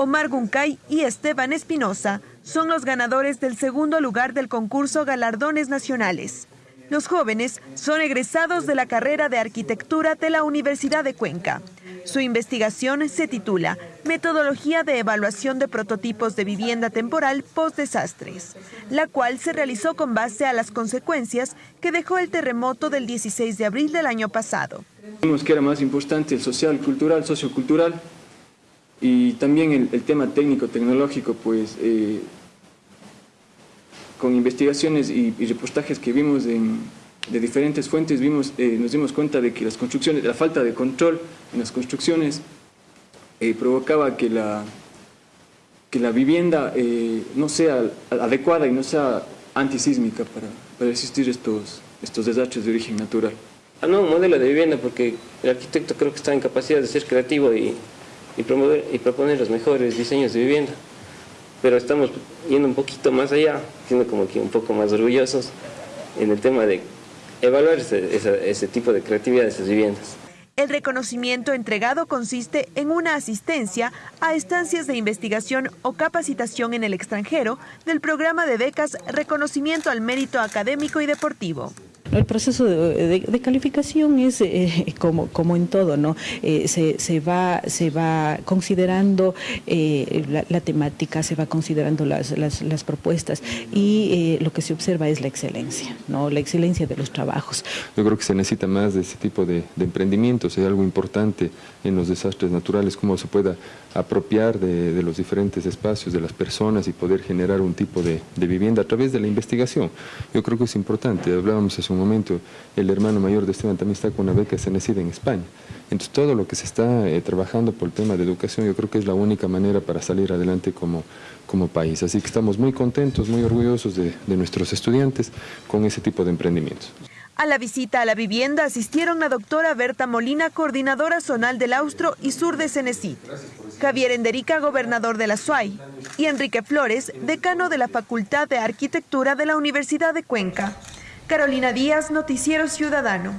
Omar Guncay y Esteban Espinosa son los ganadores del segundo lugar del concurso Galardones Nacionales. Los jóvenes son egresados de la carrera de arquitectura de la Universidad de Cuenca. Su investigación se titula Metodología de evaluación de prototipos de vivienda temporal post-desastres, la cual se realizó con base a las consecuencias que dejó el terremoto del 16 de abril del año pasado. Vimos que era más importante el social, cultural, sociocultural y también el, tema técnico-tecnológico, pues eh, con investigaciones y, reportajes que vimos de diferentes fuentes, vimos, eh, nos dimos cuenta de que las construcciones, la falta de control en las construcciones eh, provocaba que la, que la vivienda eh, no sea adecuada y no sea antisísmica para, para resistir estos, estos desastres de origen natural. Ah, no, modelo de vivienda porque el arquitecto creo que está en capacidad de ser creativo y, y, promover, y proponer los mejores diseños de vivienda pero estamos yendo un poquito más allá, siendo como que un poco más orgullosos en el tema de evaluar ese, tipo de creatividad de esas viviendas. El reconocimiento entregado consiste en una asistencia a estancias de investigación o capacitación en el extranjero del programa de becas Reconocimiento al Mérito Académico y Deportivo. El proceso de, calificación es eh, como, como en todo, ¿no? Eh, se, va, se va considerando eh, la, temática, se va considerando las, las, propuestas y lo que se observa es la excelencia, ¿no? La excelencia de los trabajos. Yo creo que se necesita más de ese tipo de, emprendimientos, es algo importante en los desastres naturales, cómo se pueda apropiar de, los diferentes espacios de las personas y poder generar un tipo de, vivienda a través de la investigación. Yo creo que es importante, hablábamos hace un momento, el hermano mayor de Esteban también está con una beca nacido en España. Entonces todo lo que se está eh, trabajando por el tema de educación yo creo que es la única manera para salir adelante como, como país. Así que estamos muy contentos, muy orgullosos de, de nuestros estudiantes con ese tipo de emprendimientos. A la visita a la vivienda asistieron la doctora Berta Molina, coordinadora zonal del Austro y Sur de Cenecit, Javier Enderica, gobernador de la SUAY, y Enrique Flores, decano de la Facultad de Arquitectura de la Universidad de Cuenca. Carolina Díaz, Noticiero Ciudadano.